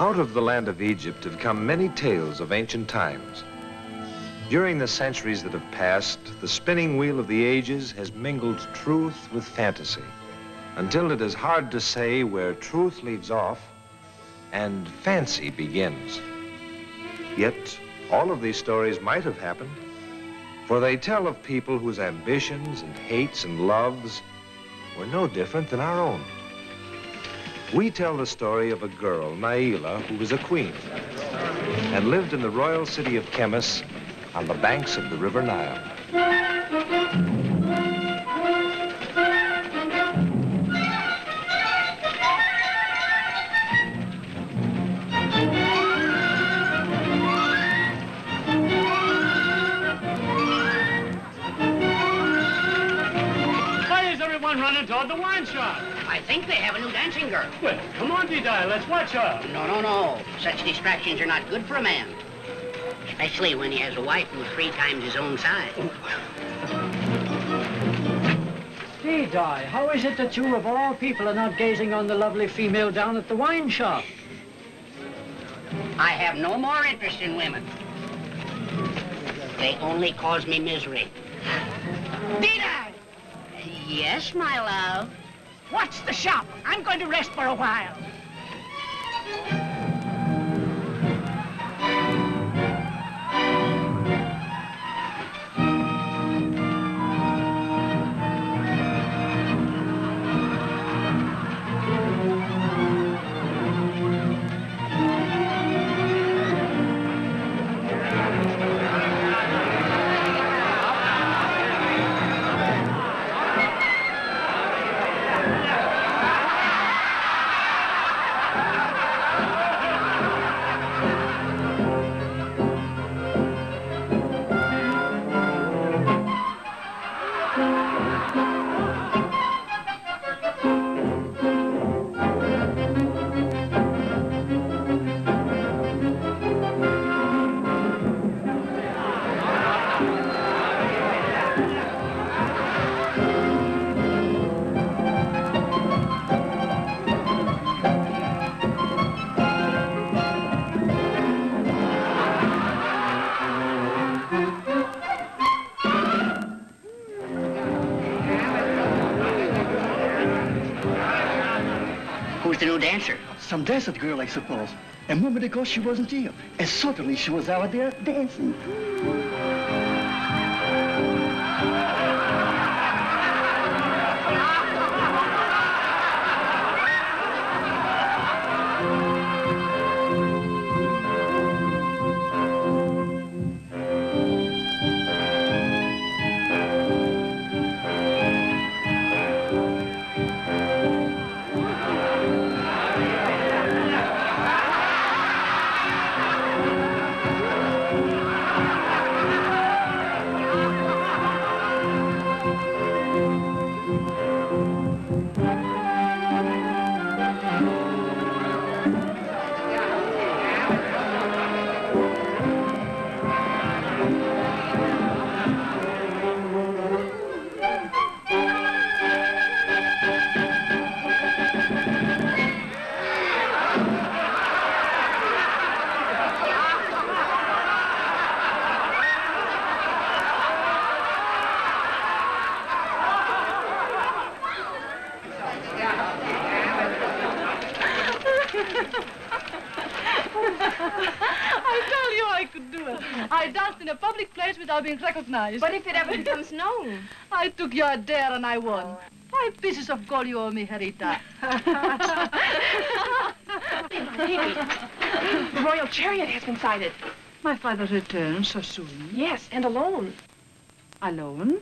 Out of the land of Egypt have come many tales of ancient times. During the centuries that have passed, the spinning wheel of the ages has mingled truth with fantasy until it is hard to say where truth leaves off and fancy begins. Yet, all of these stories might have happened, for they tell of people whose ambitions and hates and loves were no different than our own. We tell the story of a girl, Naila, who was a queen and lived in the royal city of Chemis on the banks of the River Nile. Think they have a new dancing girl. Well, come on, D-Di, let's watch her. No, no, no. Such distractions are not good for a man. Especially when he has a wife who's three times his own size. Oh. Di, how is it that you, of all people, are not gazing on the lovely female down at the wine shop? I have no more interest in women. They only cause me misery. Dina! Yes, my love. Watch the shop. I'm going to rest for a while. The new dancer? Some desert girl, I suppose. A moment ago, she wasn't here. And suddenly, she was out there dancing. I danced in a public place without being recognized. But if it ever becomes known? I took your dare and I won. Five pieces of gold you owe me, Herita. the royal chariot has been sighted. My father returned so soon. Yes, and alone. Alone?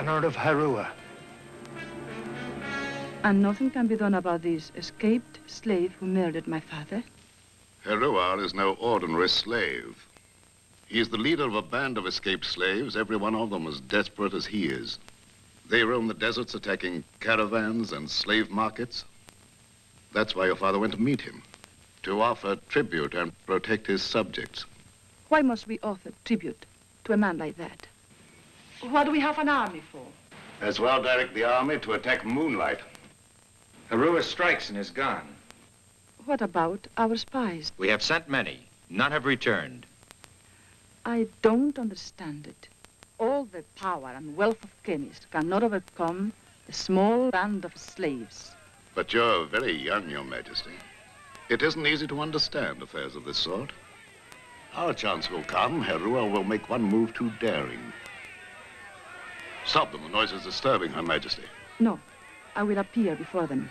Banner of Herua. And nothing can be done about this escaped slave who murdered my father? Herua is no ordinary slave. He is the leader of a band of escaped slaves, every one of them as desperate as he is. They roam the deserts attacking caravans and slave markets. That's why your father went to meet him, to offer tribute and protect his subjects. Why must we offer tribute to a man like that? What do we have an army for? As well direct the army to attack Moonlight. Herua strikes and is gone. What about our spies? We have sent many. None have returned. I don't understand it. All the power and wealth of Chemis cannot overcome a small band of slaves. But you're very young, Your Majesty. It isn't easy to understand affairs of this sort. Our chance will come. Herua will make one move too daring. Stop them. The noise is disturbing Her Majesty. No, I will appear before them.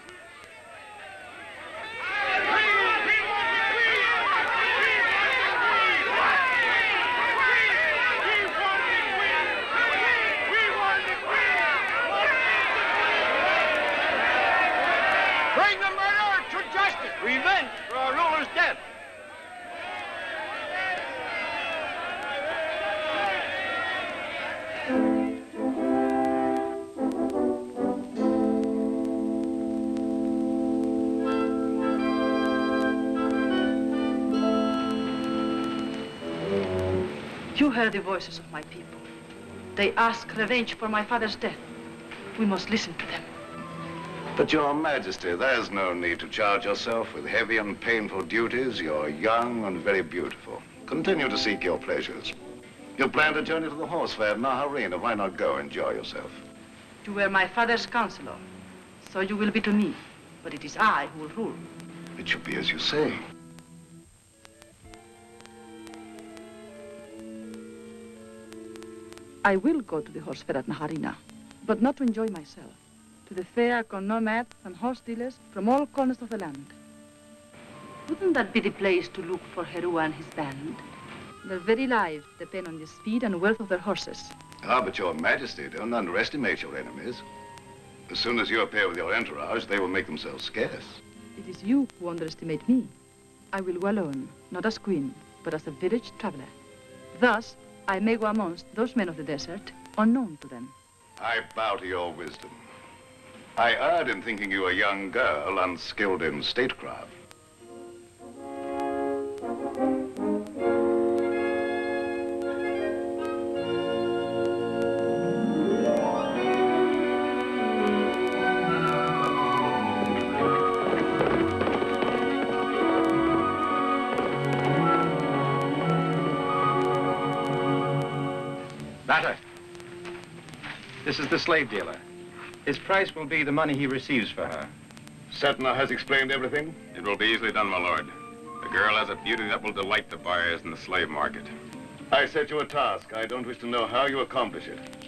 You heard the voices of my people. They ask revenge for my father's death. We must listen to them. But, Your Majesty, there's no need to charge yourself with heavy and painful duties. You're young and very beautiful. Continue to seek your pleasures. You planned a journey to the horse fair at Naharina. Why not go enjoy yourself? You were my father's counselor, so you will be to me. But it is I who will rule. It should be as you say. I will go to the horse fair at Naharina, but not to enjoy myself. To the fair come nomads and horse dealers from all corners of the land. Wouldn't that be the place to look for Herua and his band? Their very lives depend on the speed and wealth of their horses. Ah, but Your Majesty, don't underestimate your enemies. As soon as you appear with your entourage, they will make themselves scarce. It is you who underestimate me. I will go alone, not as queen, but as a village traveler. Thus, I may go amongst those men of the desert, unknown to them. I bow to your wisdom. I erred in thinking you a young girl unskilled in statecraft. This is the slave dealer. His price will be the money he receives for her. Setna has explained everything? It will be easily done, my lord. The girl has a beauty that will delight the buyers in the slave market. I set you a task. I don't wish to know how you accomplish it.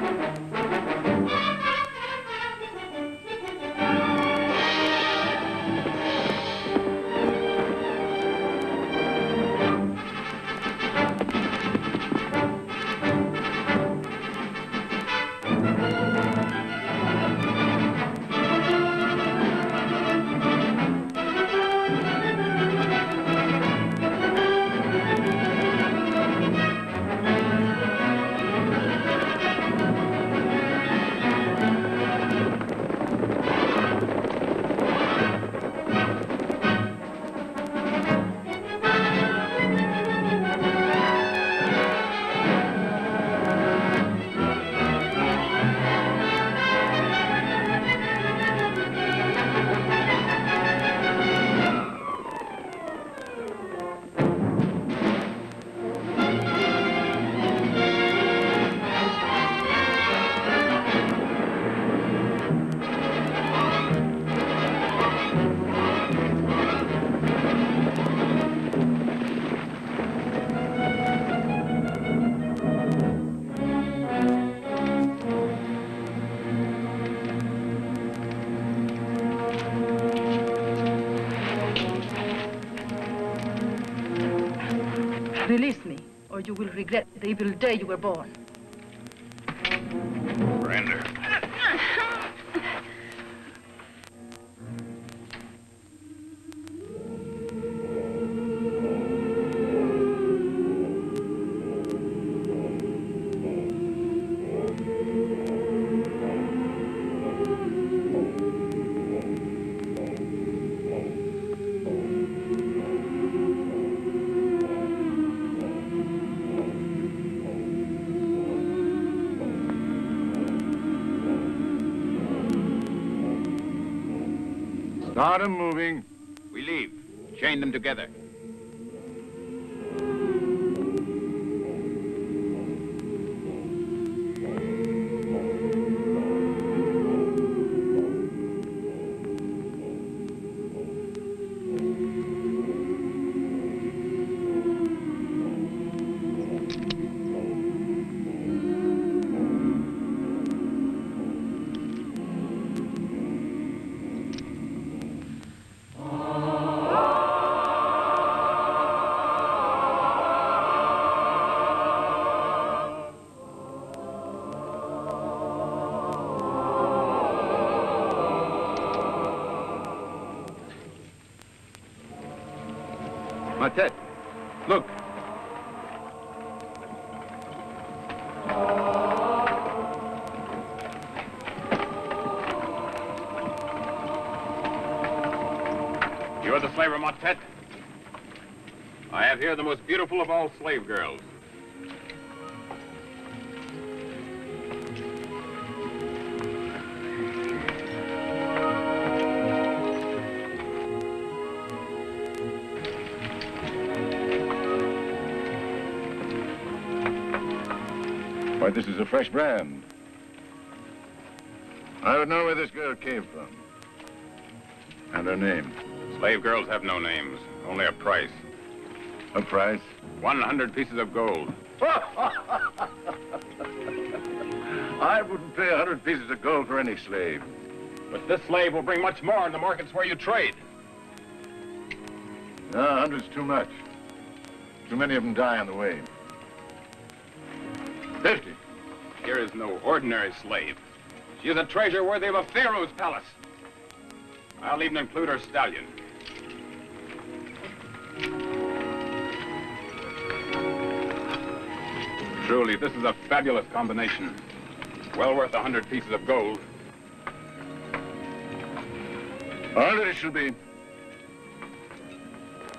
Música Release me, or you will regret the evil day you were born. Start 'em moving. We leave. Chain them together. Matet, look. You're the slaver, Motet. I have here the most beautiful of all slave girls. Why, this is a fresh brand. I would know where this girl came from. And her name. Slave girls have no names, only a price. A price? 100 pieces of gold. I wouldn't pay a hundred pieces of gold for any slave. But this slave will bring much more in the markets where you trade. No, a hundred's too much. Too many of them die on the way. Fifty. Here is no ordinary slave. She is a treasure worthy of a pharaoh's palace. I'll even include her stallion. Truly, this is a fabulous combination. Well worth a hundred pieces of gold. A hundred it shall be.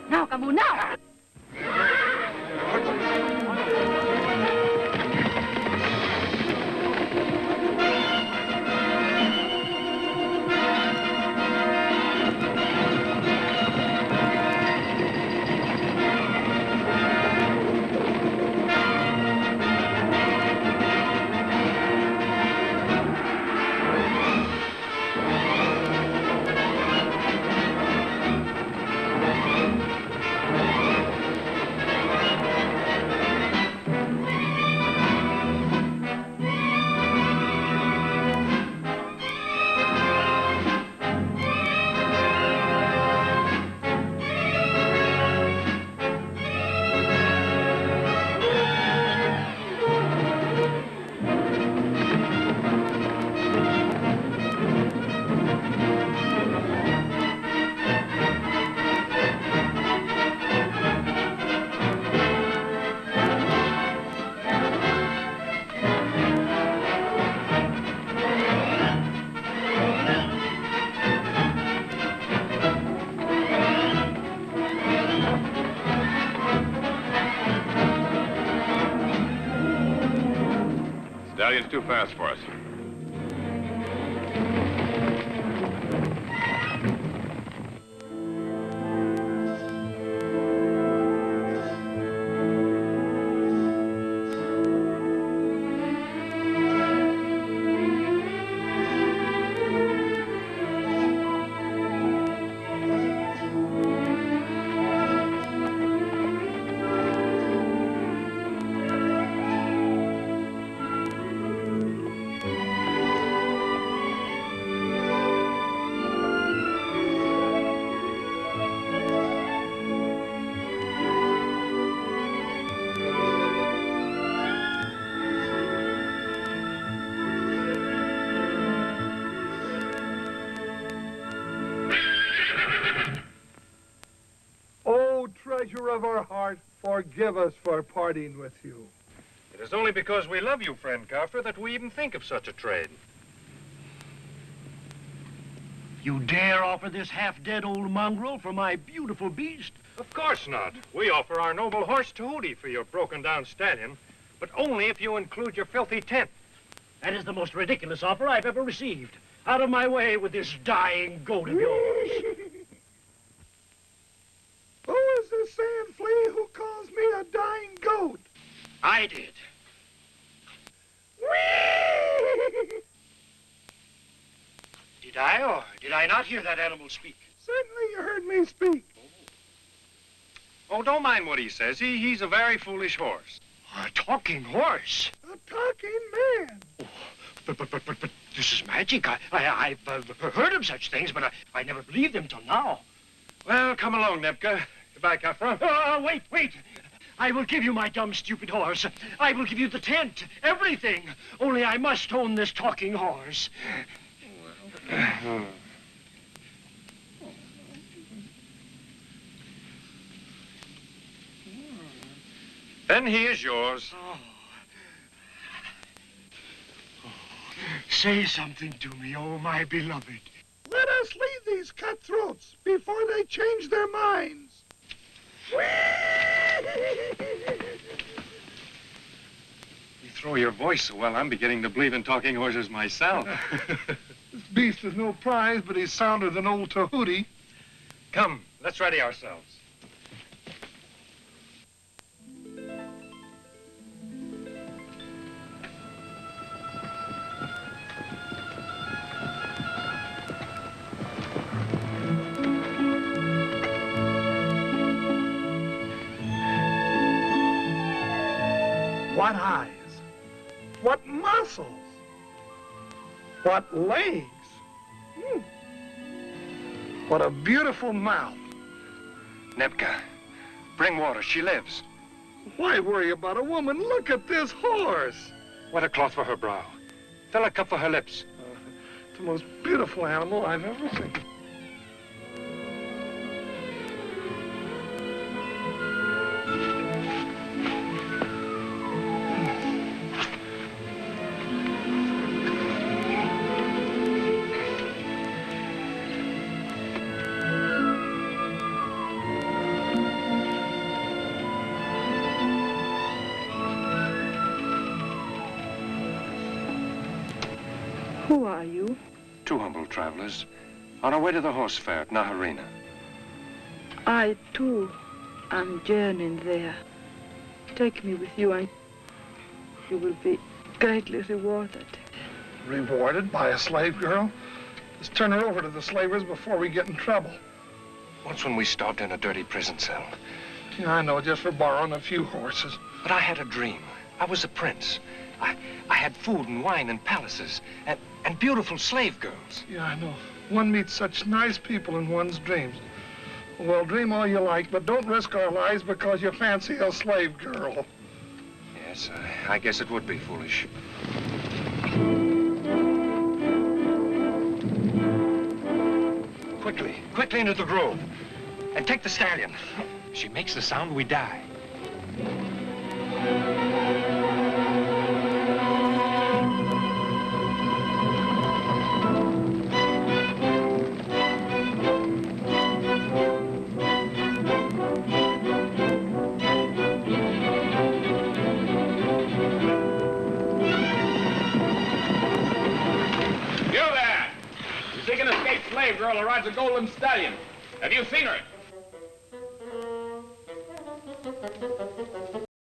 Now, Camus, now! Too fast for us. Of our heart, forgive us for parting with you. It is only because we love you, friend Carter, that we even think of such a trade. You dare offer this half-dead old mongrel for my beautiful beast? Of course not. We offer our noble horse Tahuti for your broken-down stallion, but only if you include your filthy tent. That is the most ridiculous offer I've ever received. Out of my way with this dying goat of yours. Who is this sand flea who calls me a dying goat? I did. Did I, or did I not hear that animal speak? Certainly you heard me speak. Oh, don't mind what he says. He, he's a very foolish horse. A talking horse? A talking man. But, but, but, but, but this is magic. I, I, I've uh, heard of such things, but I, I never believed them till now. Well, come along, Nepka. Goodbye, Kafra. Uh, wait, wait. I will give you my dumb, stupid horse. I will give you the tent, everything. Only I must own this talking horse. Then he is yours. Oh. Say something to me, oh, my beloved. Let us leave these cutthroats before they change their minds. You throw your voice so well, I'm beginning to believe in talking horses myself. this beast is no prize, but he's sounder than old Tahuti. Come, let's ready ourselves. What legs? Hmm. What a beautiful mouth. Nepka, bring water. She lives. Why worry about a woman? Look at this horse. Wet a cloth for her brow. Fill a cup for her lips. Uh, it's the most beautiful animal I've ever seen. Humble travelers on our way to the horse fair at Naharina. I, too, am journeying there. Take me with you and you will be greatly rewarded. Rewarded by a slave girl? Let's turn her over to the slavers before we get in trouble. Once when we stopped in a dirty prison cell. Yeah, I know, just for borrowing a few horses. But I had a dream. I was a prince. I, I had food and wine and palaces and, and beautiful slave girls. Yeah, I know. One meets such nice people in one's dreams. Well, dream all you like, but don't risk our lives because you fancy a slave girl. Yes, I, I guess it would be foolish. Quickly, quickly into the grove. And take the stallion. She makes the sound, we die.